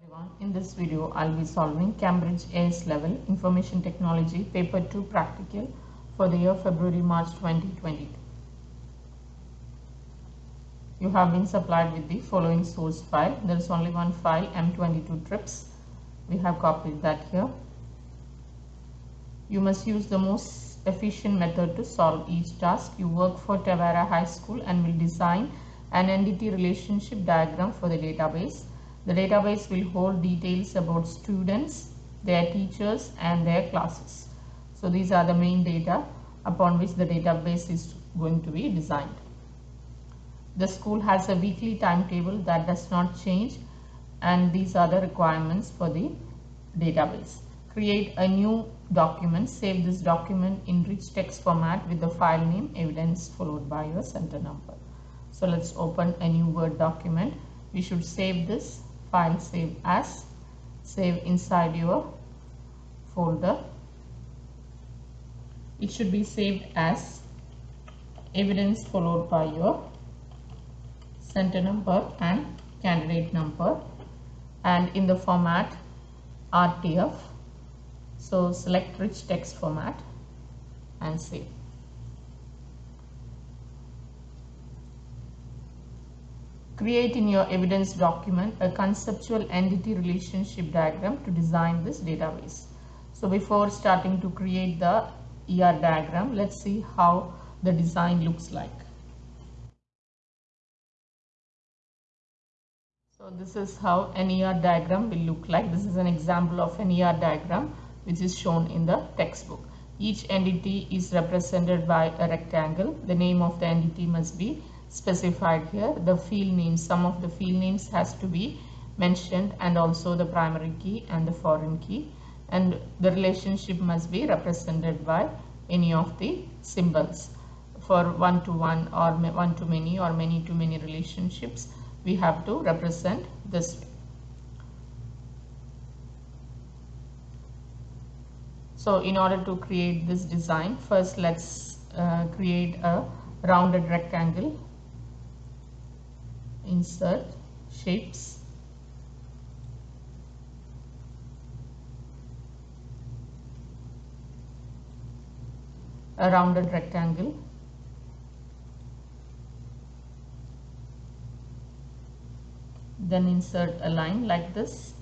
everyone. In this video, I'll be solving Cambridge AS Level Information Technology Paper 2 Practical for the year February-March 2022. You have been supplied with the following source file. There is only one file, M22 trips. We have copied that here. You must use the most efficient method to solve each task. You work for Tavera High School and will design an entity relationship diagram for the database. The database will hold details about students, their teachers and their classes. So these are the main data upon which the database is going to be designed. The school has a weekly timetable that does not change and these are the requirements for the database. Create a new document, save this document in rich text format with the file name evidence followed by your center number. So let's open a new Word document. We should save this file save as, save inside your folder. It should be saved as evidence followed by your center number and candidate number and in the format RTF. So select rich text format and save. Create in your evidence document a conceptual entity relationship diagram to design this database. So before starting to create the ER diagram, let's see how the design looks like. So this is how an ER diagram will look like. This is an example of an ER diagram which is shown in the textbook. Each entity is represented by a rectangle. The name of the entity must be specified here. The field names, some of the field names has to be mentioned and also the primary key and the foreign key. And the relationship must be represented by any of the symbols. For one to one or one to many or many to many relationships, we have to represent this way. So in order to create this design, first let's uh, create a rounded rectangle. Insert shapes. A rounded rectangle. Then insert a line like this.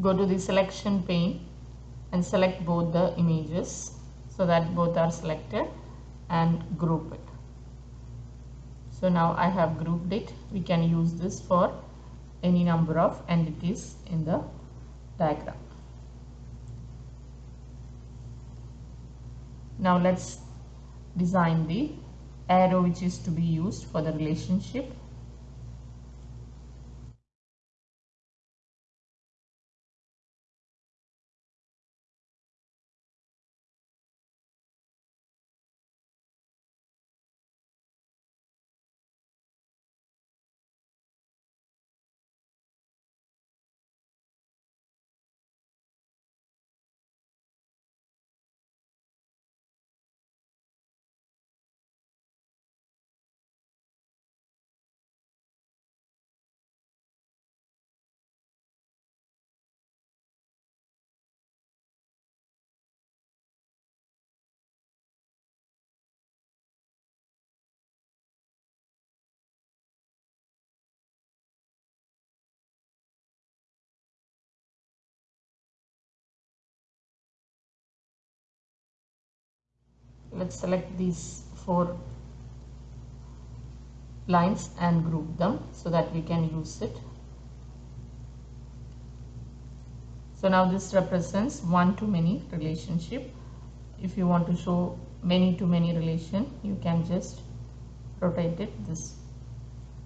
go to the selection pane and select both the images so that both are selected and group it. So now I have grouped it. We can use this for any number of entities in the diagram. Now let's design the arrow which is to be used for the relationship let's select these four lines and group them so that we can use it. So now this represents one to many relationship. If you want to show many to many relation you can just rotate it this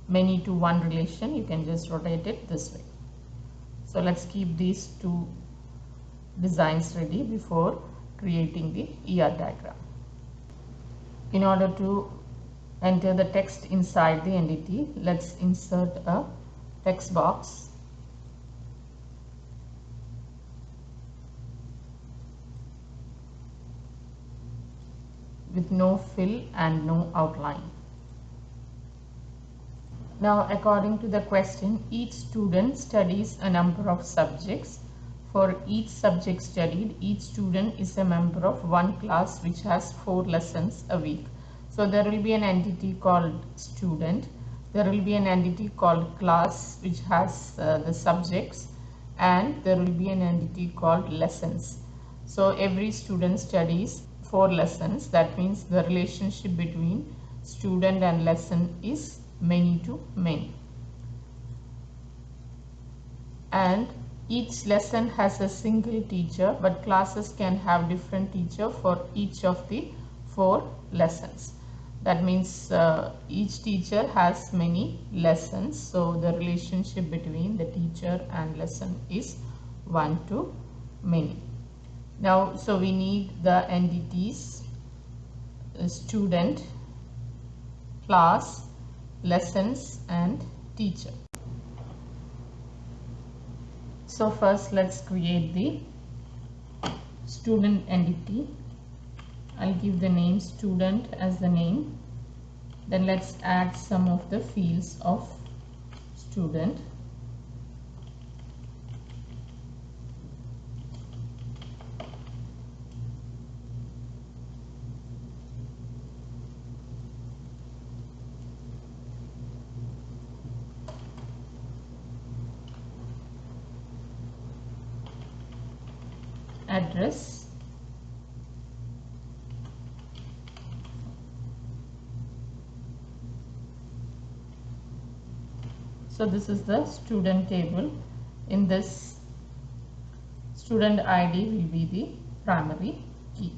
many to one relation you can just rotate it this way. So let's keep these two designs ready before creating the ER diagram in order to enter the text inside the entity let's insert a text box with no fill and no outline Now according to the question, each student studies a number of subjects. For each subject studied, each student is a member of one class which has four lessons a week. So there will be an entity called student. There will be an entity called class which has uh, the subjects and there will be an entity called lessons. So every student studies four lessons. That means the relationship between student and lesson is many to many. And each lesson has a single teacher but classes can have different teacher for each of the four lessons. That means uh, each teacher has many lessons so the relationship between the teacher and lesson is one to many. Now so we need the entities uh, student class lessons and teacher so first let's create the student entity. I'll give the name student as the name. Then let's add some of the fields of student so this is the student table. In this student id will be the primary key.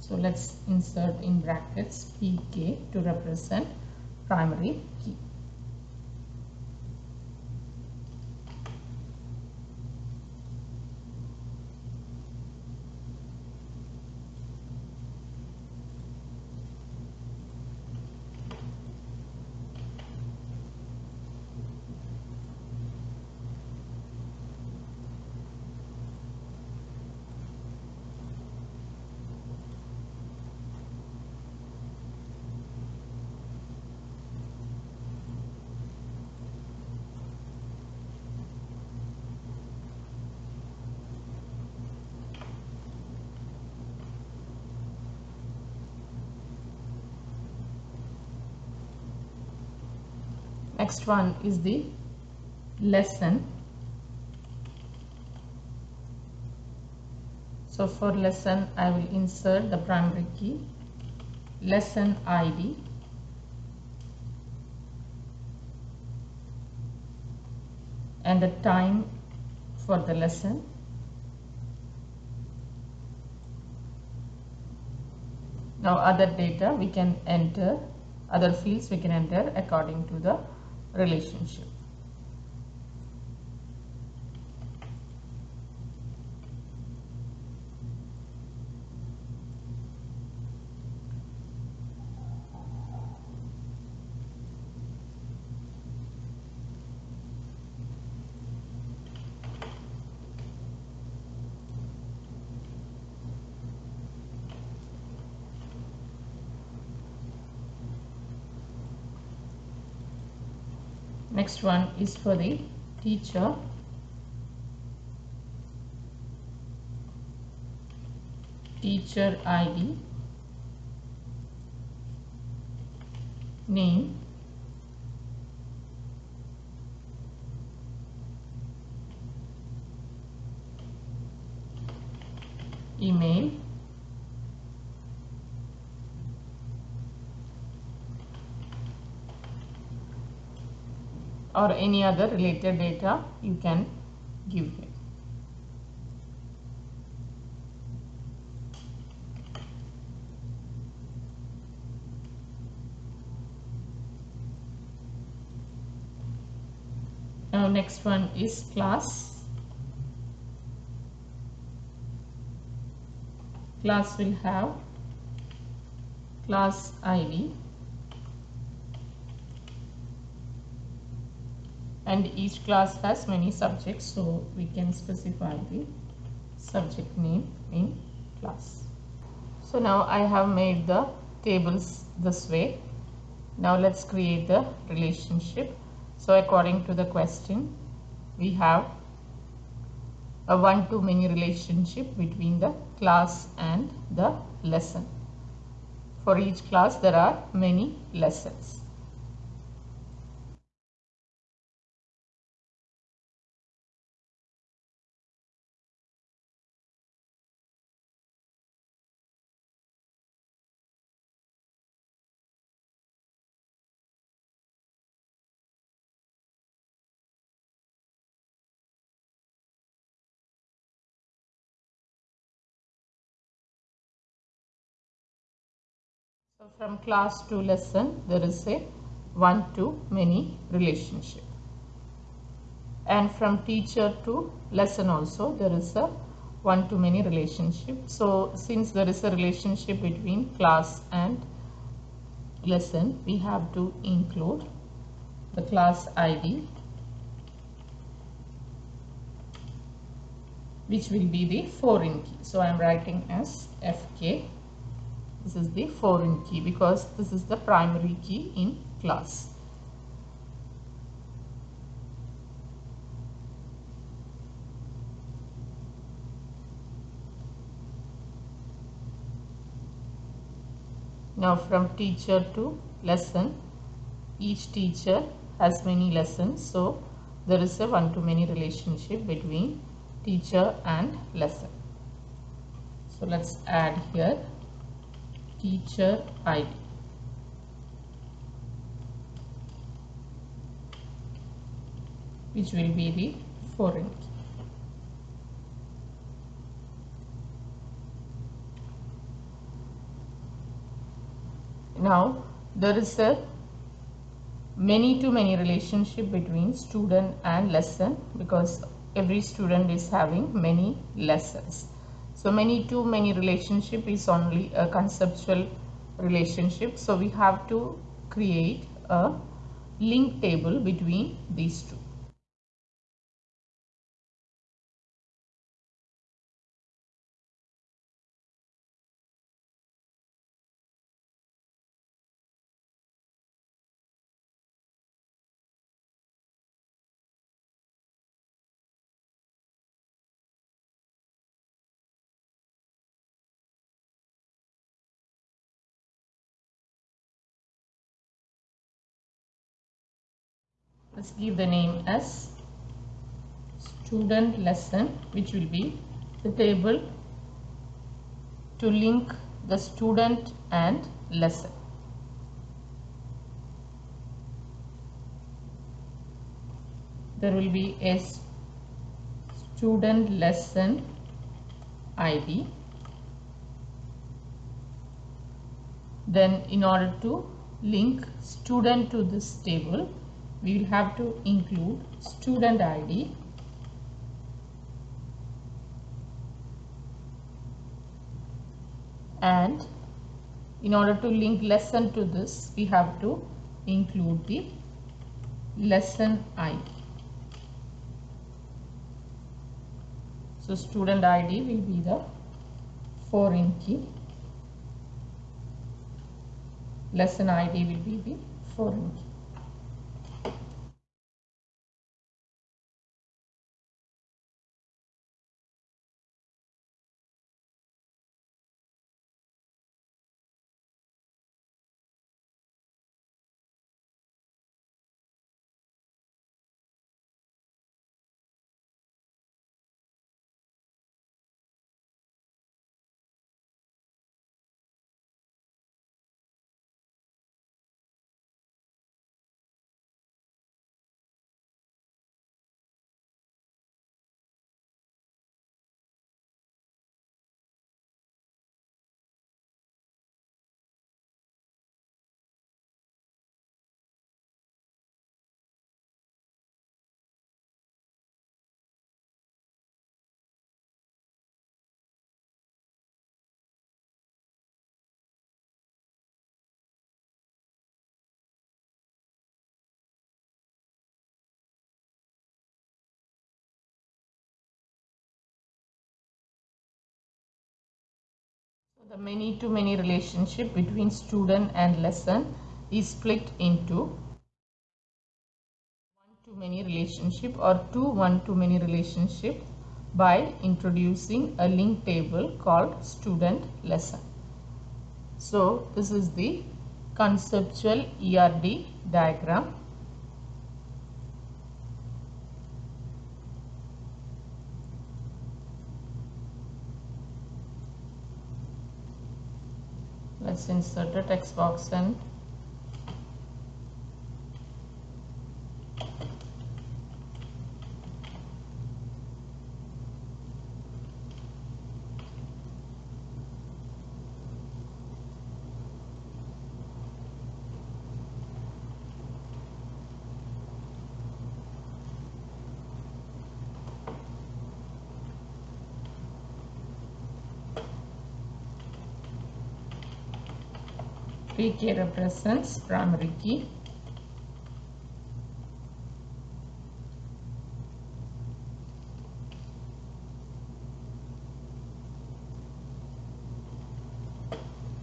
So let's insert in brackets pk to represent primary key next one is the lesson. So for lesson I will insert the primary key. Lesson ID and the time for the lesson. Now other data we can enter other fields we can enter according to the relationship. One is for the teacher. Teacher ID name. Email or any other related data you can give here. Now next one is class. Class will have class ID and each class has many subjects so we can specify the subject name in class. So now I have made the tables this way. now let's create the relationship so according to the question we have a one-to-many relationship between the class and the lesson for each class there are many lessons From class to lesson there is a one to many relationship. And from teacher to lesson also there is a one to many relationship. So since there is a relationship between class and lesson we have to include the class ID which will be the foreign key. So I am writing as FK this is the foreign key because this is the primary key in class. Now from teacher to lesson, each teacher has many lessons. So there is a one-to-many relationship between teacher and lesson. So let's add here teacher ID. which will be the foreign key. Now there is a many to many relationship between student and lesson because every student is having many lessons. So many to many relationship is only a conceptual relationship. So we have to create a link table between these two. Let's give the name as student lesson which will be the table to link the student and lesson. There will be a student lesson id then in order to link student to this table we will have to include student ID and in order to link lesson to this we have to include the lesson ID. So student ID will be the foreign key. Lesson ID will be the foreign key. The many to many relationship between student and lesson is split into one-to-many relationship or two one-to-many relationship by introducing a link table called student lesson. So this is the conceptual ERD diagram. Let's insert a text box and PK represents primary key.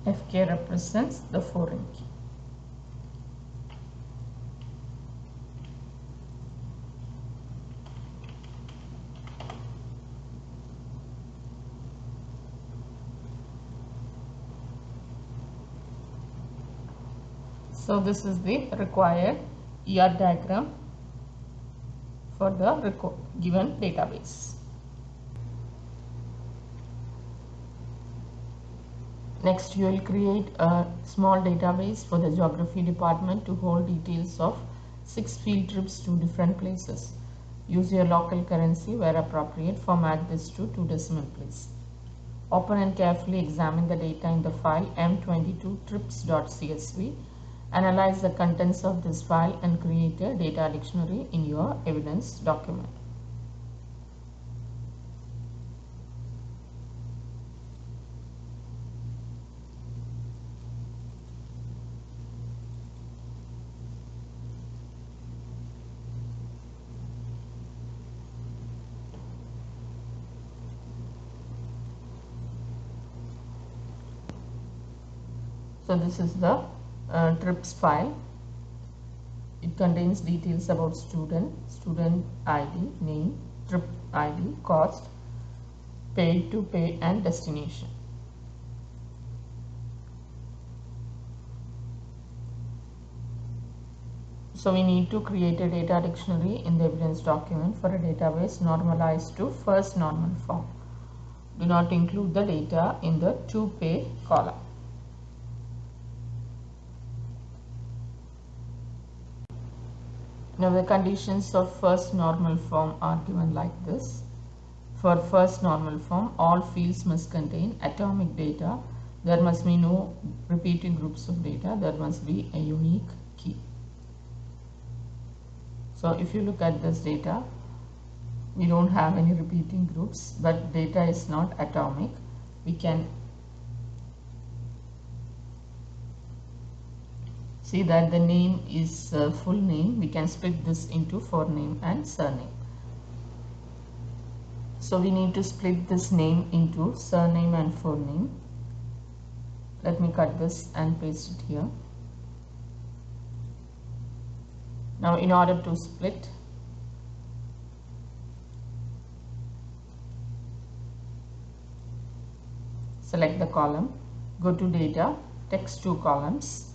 FK represents the foreign key. So this is the required ER diagram for the given database. Next you will create a small database for the geography department to hold details of six field trips to different places. Use your local currency where appropriate, format this to two decimal place. Open and carefully examine the data in the file m22trips.csv Analyze the contents of this file and create a data dictionary in your evidence document. So this is the uh, trips file. It contains details about student student id name trip id cost paid to pay and destination. So we need to create a data dictionary in the evidence document for a database normalized to first normal form. Do not include the data in the to pay column Now the conditions of first normal form are given like this. For first normal form, all fields must contain atomic data. There must be no repeating groups of data. There must be a unique key. So if you look at this data, we don't have any repeating groups, but data is not atomic. We can see that the name is uh, full name. We can split this into forename and surname. So we need to split this name into surname and forename. Let me cut this and paste it here. Now in order to split select the column go to data text to columns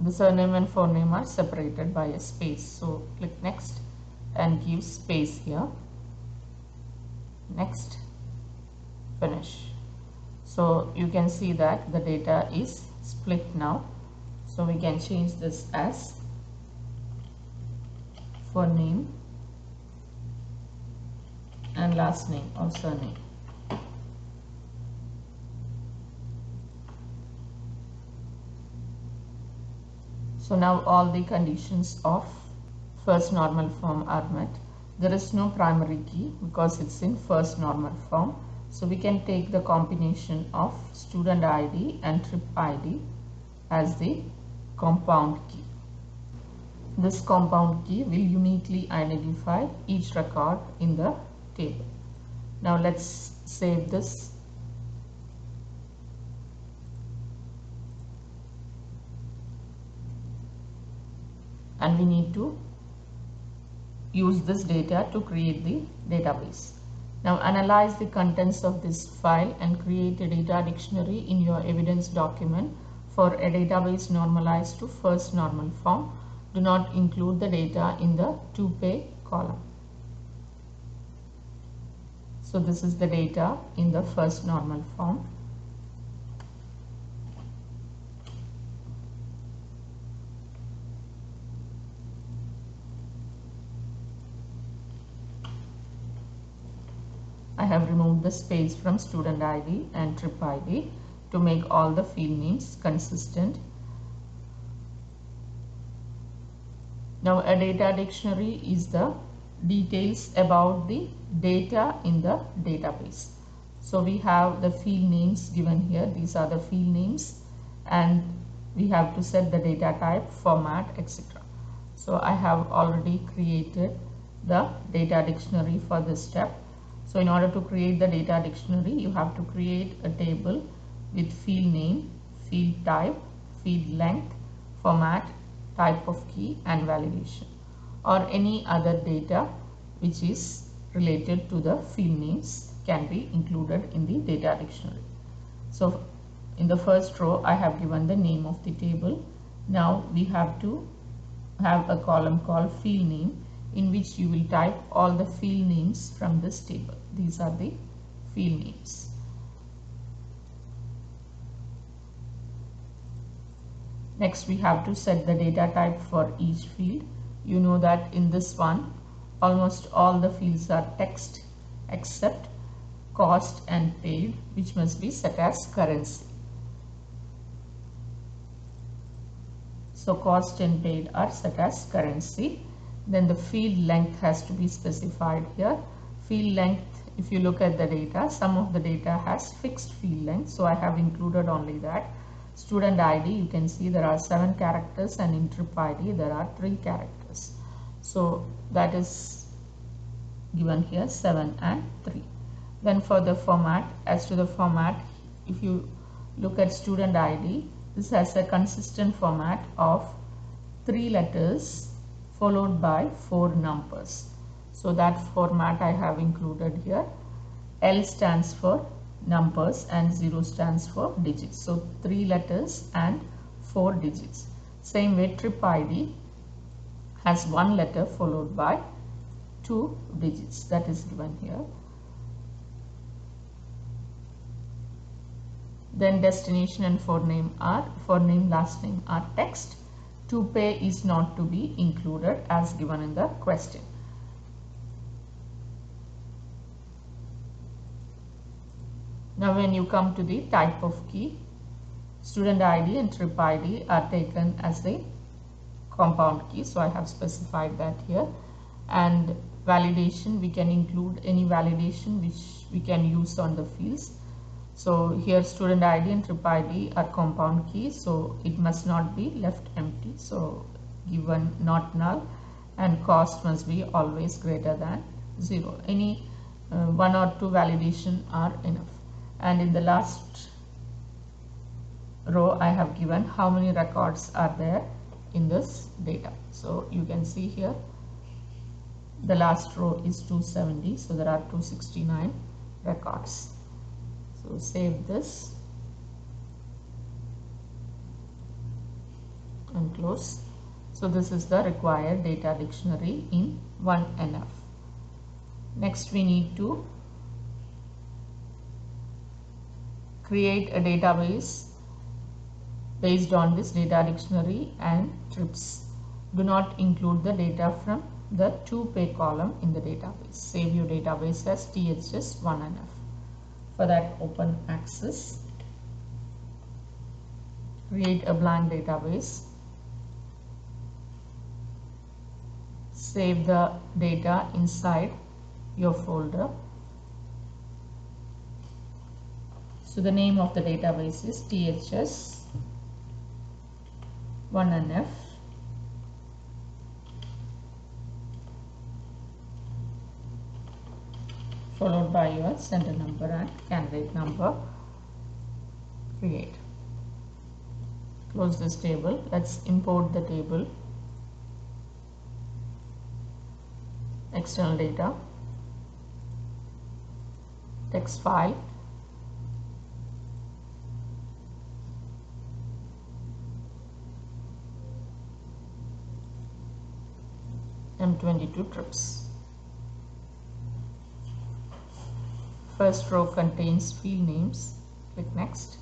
the surname and forename are separated by a space. So click next and give space here. Next. Finish. So you can see that the data is split now. So we can change this as for name and last name or surname So now all the conditions of first normal form are met. There is no primary key because it's in first normal form. So we can take the combination of student ID and trip ID as the compound key. This compound key will uniquely identify each record in the table. Now let's save this and we need to use this data to create the database. Now analyze the contents of this file and create a data dictionary in your evidence document for a database normalized to first normal form. Do not include the data in the to pay column. So this is the data in the first normal form. I have removed the space from student ID and trip ID to make all the field names consistent. Now a data dictionary is the details about the data in the database. So we have the field names given here. These are the field names and we have to set the data type, format, etc. So I have already created the data dictionary for this step. So in order to create the data dictionary, you have to create a table with field name, field type, field length, format, type of key and validation or any other data which is related to the field names can be included in the data dictionary. So in the first row I have given the name of the table. Now we have to have a column called field name in which you will type all the field names from this table. These are the field names. Next we have to set the data type for each field. You know that in this one almost all the fields are text except cost and paid which must be set as currency. So cost and paid are set as currency. Then the field length has to be specified here. Field length, if you look at the data, some of the data has fixed field length. So I have included only that. Student ID you can see there are seven characters and in trip ID there are three characters. So that is given here 7 and 3 then for the format as to the format if you look at student ID this has a consistent format of three letters followed by four numbers so that format I have included here L stands for numbers and 0 stands for digits. So 3 letters and 4 digits. Same way trip ID has one letter followed by 2 digits that is given here. Then destination and forename are forename last name are text. To pay is not to be included as given in the question. Now when you come to the type of key, student ID and trip ID are taken as the compound key. So I have specified that here. And validation, we can include any validation which we can use on the fields. So here student ID and trip ID are compound keys. So it must not be left empty. So given not null and cost must be always greater than 0. Any uh, one or two validation are enough and in the last row I have given how many records are there in this data. So you can see here the last row is 270 so there are 269 records. So save this and close. So this is the required data dictionary in 1NF. Next we need to create a database based on this data dictionary and trips. Do not include the data from the to pay column in the database. Save your database as THS1NF. For that open access. Create a blank database. Save the data inside your folder So the name of the database is THS 1NF followed by your center number and candidate number. Create. Close this table. Let's import the table. External data. Text file M22 trips. First row contains field names. Click next.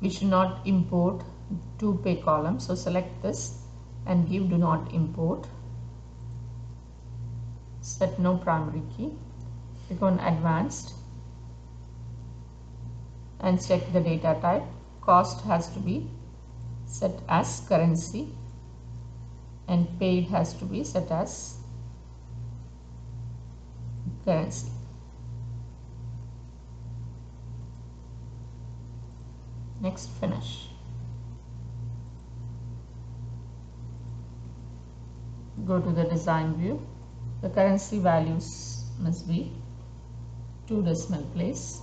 We should not import two pay columns. So select this and give do not import. Set no primary key. Click on advanced and check the data type. Cost has to be set as currency and paid has to be set as currency. Next finish. Go to the design view. The currency values must be two decimal place.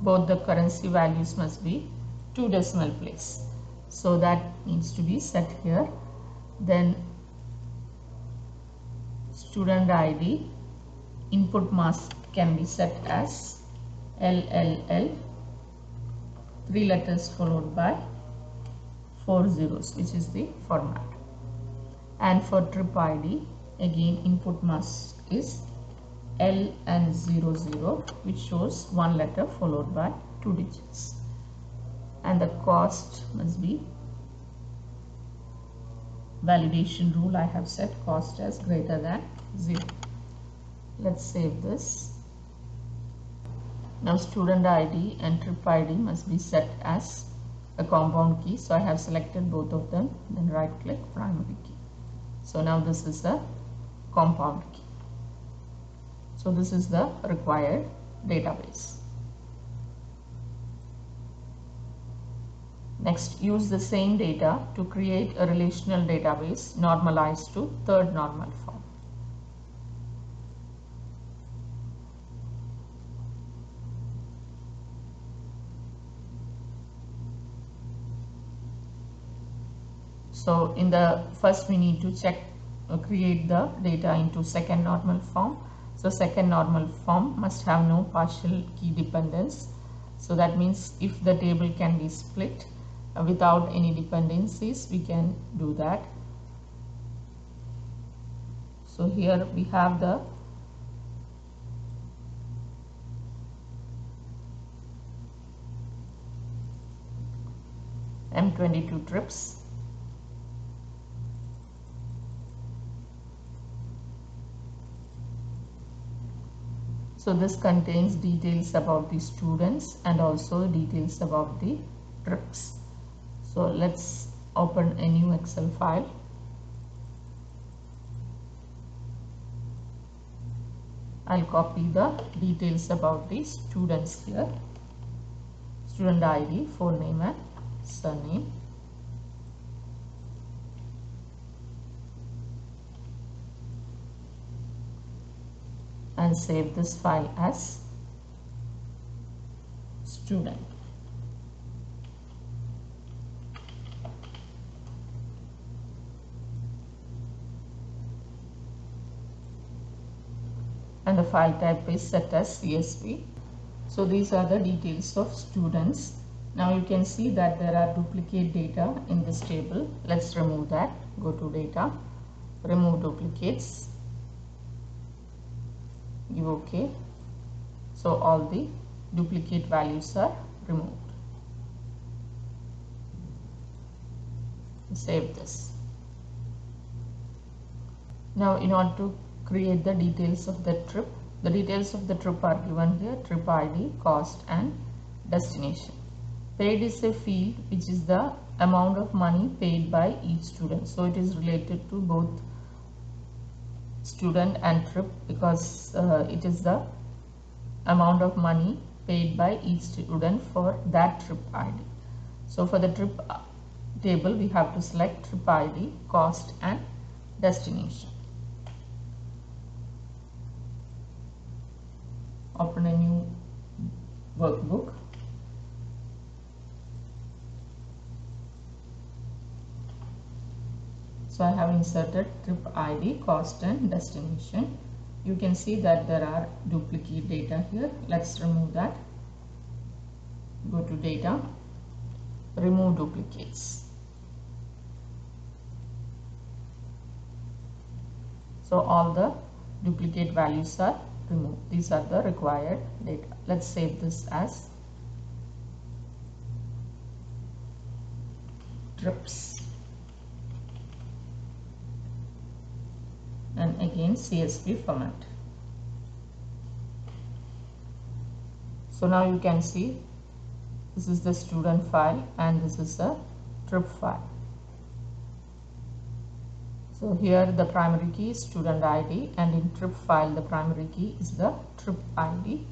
Both the currency values must be two decimal place. So that needs to be set here. Then student ID input mask can be set as LLL three letters followed by four zeros which is the format. And for trip ID again input mask is L and 00 which shows one letter followed by two digits. And the cost must be validation rule I have set cost as greater than 0 let's save this. Now student ID and trip ID must be set as a compound key. So I have selected both of them. Then right click primary key. So now this is the compound key. So this is the required database Next, use the same data to create a relational database normalized to third normal form. So in the first we need to check uh, create the data into second normal form. So second normal form must have no partial key dependence. So that means if the table can be split without any dependencies we can do that. So here we have the M22 trips. So this contains details about the students and also details about the trips so let's open a new excel file. I'll copy the details about the students here. Student ID full name and surname. And save this file as student and the file type is set as CSV. So these are the details of students. Now you can see that there are duplicate data in this table. Let's remove that. Go to data, remove duplicates, give OK. So all the duplicate values are removed. Save this. Now in order to create the details of the trip. The details of the trip are given here, trip ID, cost and destination. Paid is a field which is the amount of money paid by each student. So it is related to both student and trip because uh, it is the amount of money paid by each student for that trip ID. So for the trip uh, table we have to select trip ID, cost and destination. Open a new workbook so I have inserted trip ID, cost and destination. You can see that there are duplicate data here. Let's remove that. Go to data, remove duplicates. So all the duplicate values are removed. These are the required data. Let's save this as trips and again CSV format. So now you can see this is the student file and this is the trip file. So here the primary key is student ID and in trip file the primary key is the trip ID.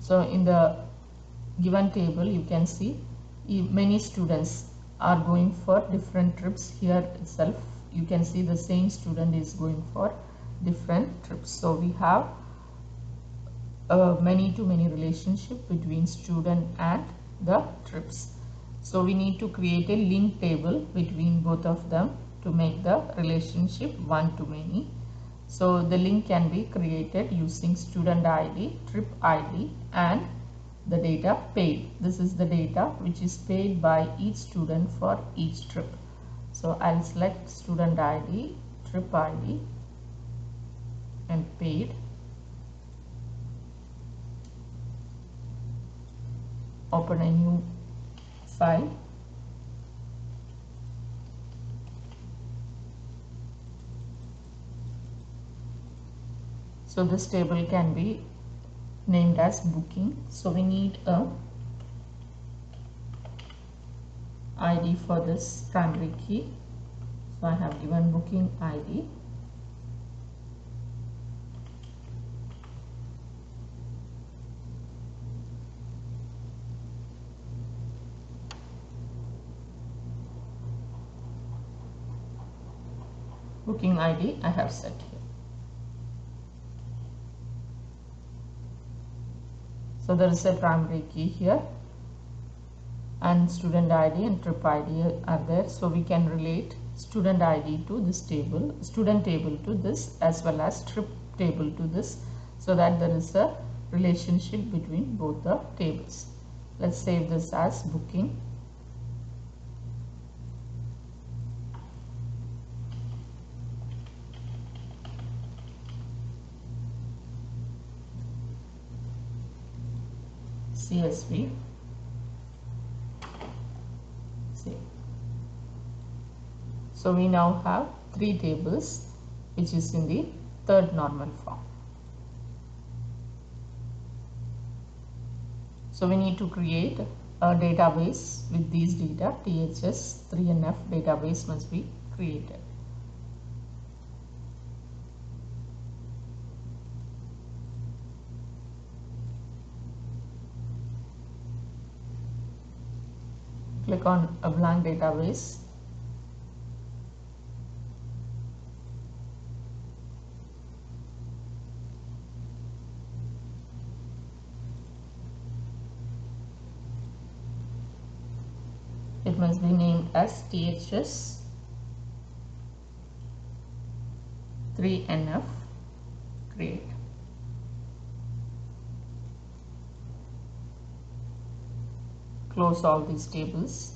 So in the given table you can see many students are going for different trips here itself. You can see the same student is going for different trips. So we have a many to many relationship between student and the trips so we need to create a link table between both of them to make the relationship one to many so the link can be created using student id trip id and the data paid. This is the data which is paid by each student for each trip. So I'll select student ID, trip ID and paid. Open a new So this table can be named as booking. So we need a id for this primary key. So i have given booking id booking id i have set here So there is a primary key here and student ID and trip ID are there. So we can relate student ID to this table, student table to this as well as trip table to this so that there is a relationship between both the tables. Let's save this as booking. CSV. See. So we now have three tables which is in the third normal form. So we need to create a database with these data THS 3NF database must be created. Click on a blank database. It must be named as THS 3NF close all these tables.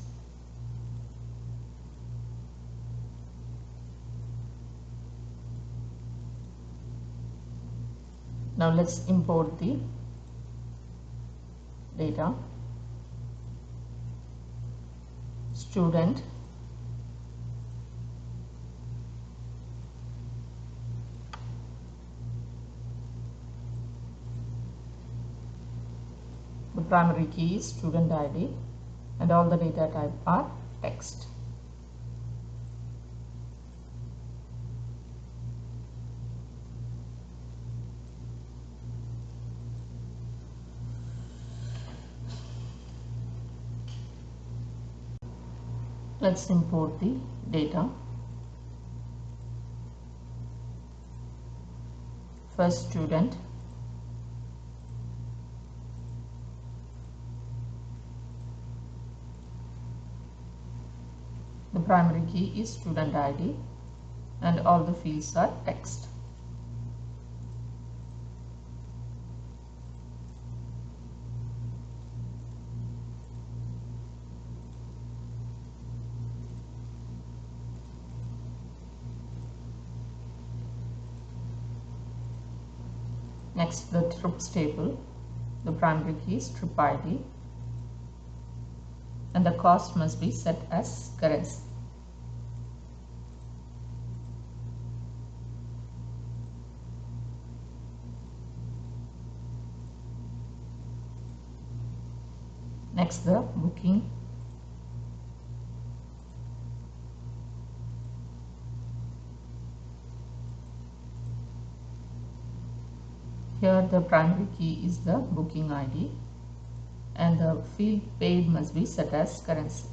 Now let's import the data. Student primary key is student ID and all the data type are text. Let's import the data. First student primary key is student ID and all the fields are text. Next the trips table, the primary key is trip ID and the cost must be set as currency. Next the booking Here the primary key is the booking ID and the field paid must be set as currency.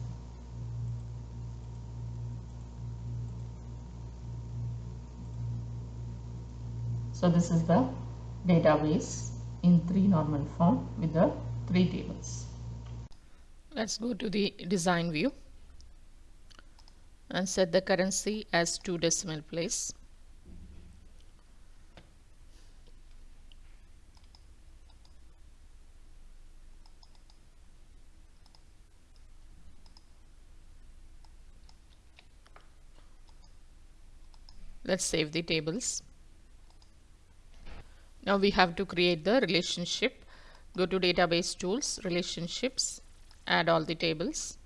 So this is the database in three normal form with the three tables. Let's go to the design view and set the currency as two decimal place. let's save the tables now we have to create the relationship go to database tools relationships add all the tables.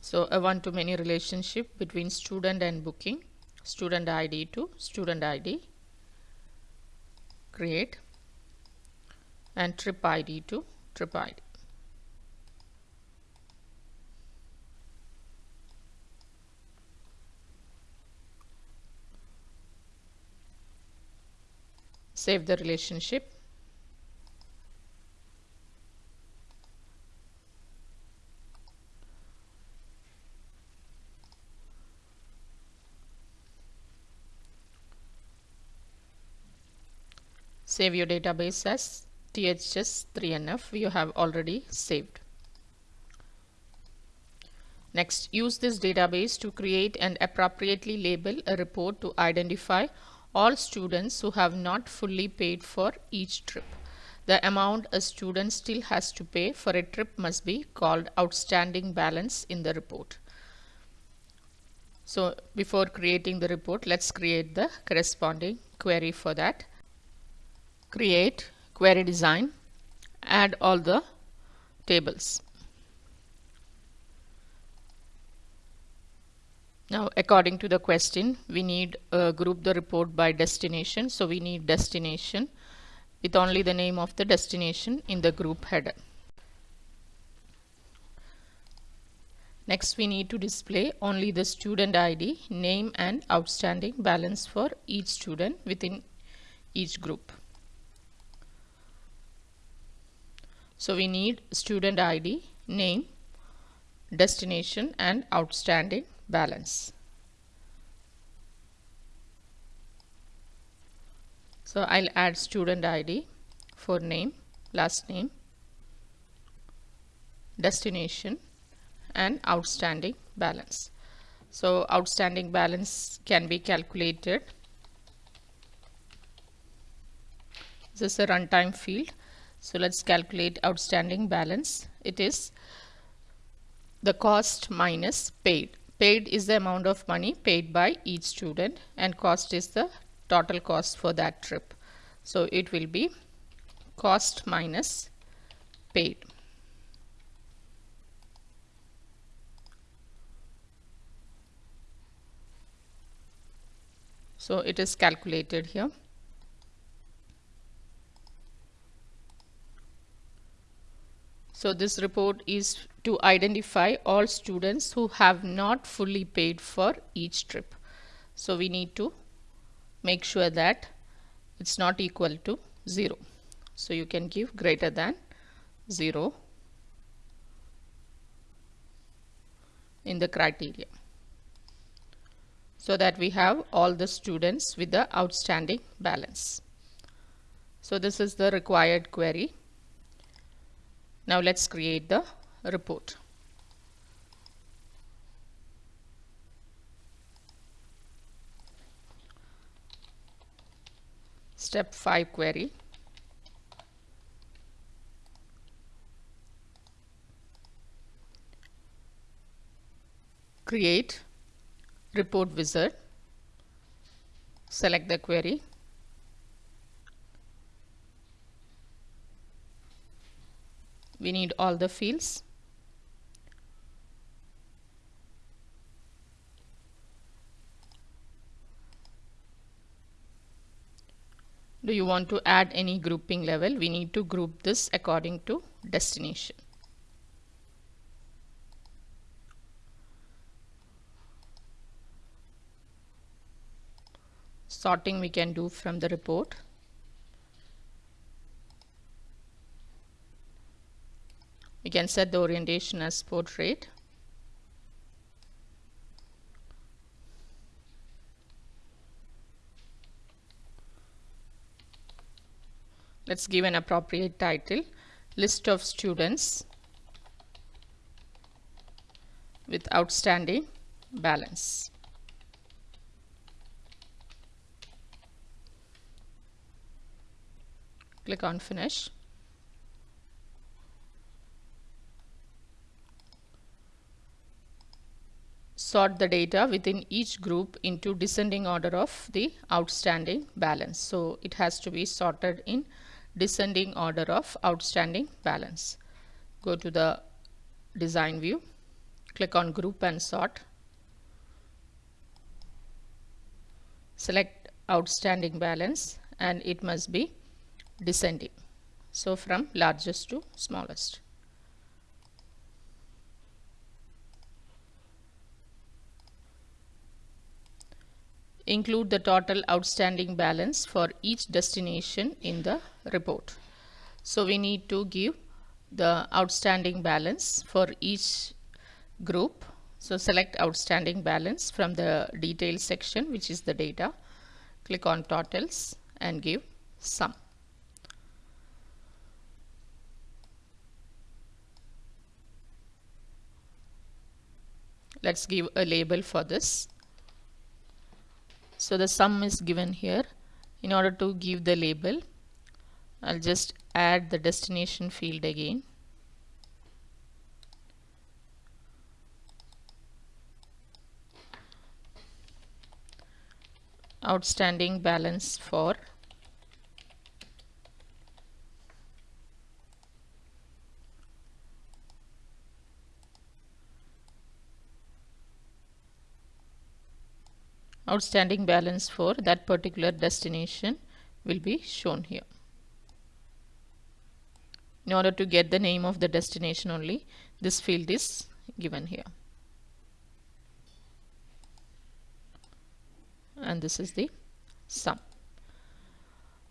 So a one-to-many relationship between student and booking student ID to student ID create and trip ID to trip ID save the relationship save your database as THS3NF you have already saved. Next, use this database to create and appropriately label a report to identify all students who have not fully paid for each trip. The amount a student still has to pay for a trip must be called outstanding balance in the report. So before creating the report, let's create the corresponding query for that. Create query design, add all the tables. Now, according to the question, we need uh, group the report by destination. So we need destination with only the name of the destination in the group header. Next, we need to display only the student ID, name and outstanding balance for each student within each group. So we need student ID, name, destination and outstanding balance. So I'll add student ID for name, last name, destination and outstanding balance. So outstanding balance can be calculated. This is a runtime field. So let's calculate outstanding balance. It is the cost minus paid paid is the amount of money paid by each student and cost is the total cost for that trip. So it will be cost minus paid. So it is calculated here. So this report is to identify all students who have not fully paid for each trip. So we need to make sure that it's not equal to 0. So you can give greater than 0 in the criteria so that we have all the students with the outstanding balance. So this is the required query. Now let's create the report. Step 5 query. Create report wizard. Select the query. We need all the fields. Do you want to add any grouping level? We need to group this according to destination. Sorting we can do from the report. We can set the orientation as portrait let's give an appropriate title. List of students with outstanding balance. Click on finish. Sort the data within each group into descending order of the outstanding balance. So it has to be sorted in descending order of outstanding balance. Go to the design view, click on group and sort. Select outstanding balance and it must be descending. So from largest to smallest. include the total outstanding balance for each destination in the report. So we need to give the outstanding balance for each group. So select outstanding balance from the details section which is the data. Click on totals and give sum. Let's give a label for this so the sum is given here in order to give the label I'll just add the destination field again outstanding balance for outstanding balance for that particular destination will be shown here. In order to get the name of the destination only, this field is given here. And this is the sum.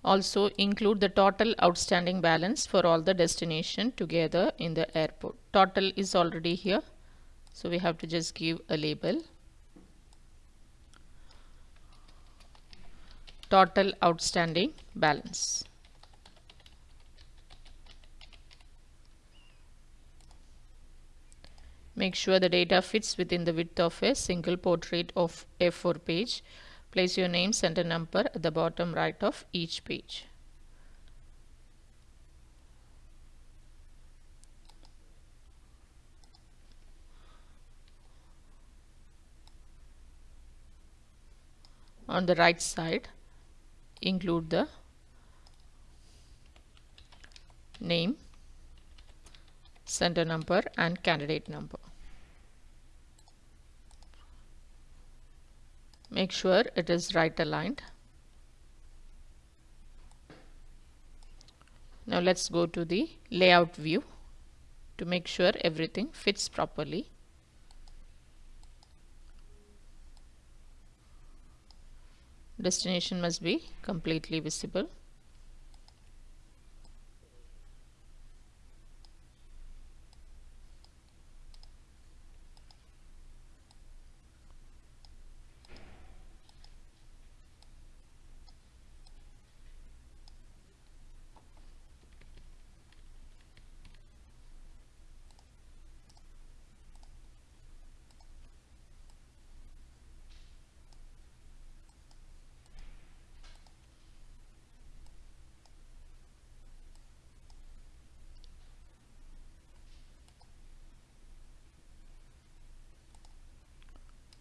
Also include the total outstanding balance for all the destination together in the airport. Total is already here. So we have to just give a label total outstanding balance. Make sure the data fits within the width of a single portrait of A4 page. Place your name center number at the bottom right of each page. On the right side, include the name, center number and candidate number. Make sure it is right aligned. Now let's go to the layout view to make sure everything fits properly. destination must be completely visible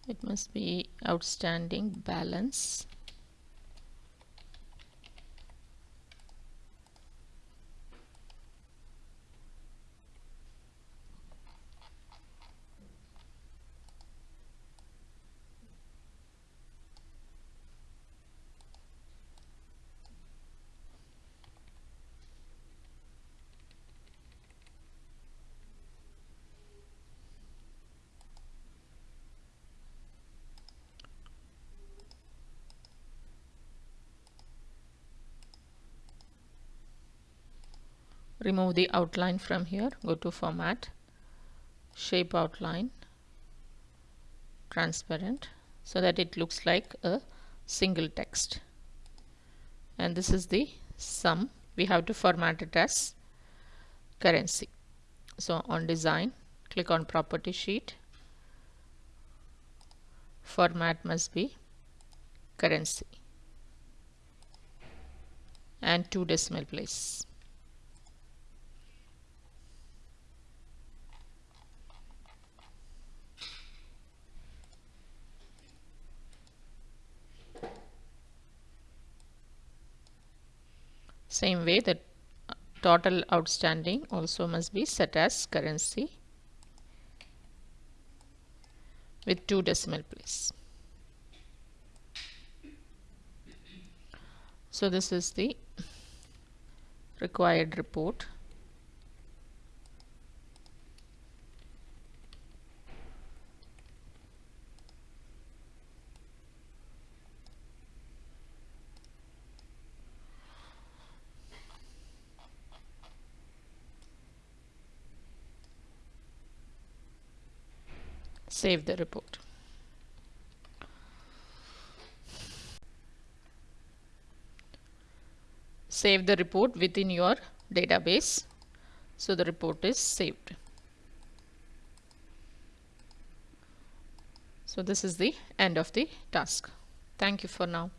it must be outstanding balance remove the outline from here. Go to format shape outline transparent so that it looks like a single text. And this is the sum. We have to format it as currency. So on design click on property sheet. Format must be currency. And two decimal place Same way the total outstanding also must be set as currency with two decimal place. So this is the required report. Save the report. Save the report within your database. So the report is saved. So this is the end of the task. Thank you for now.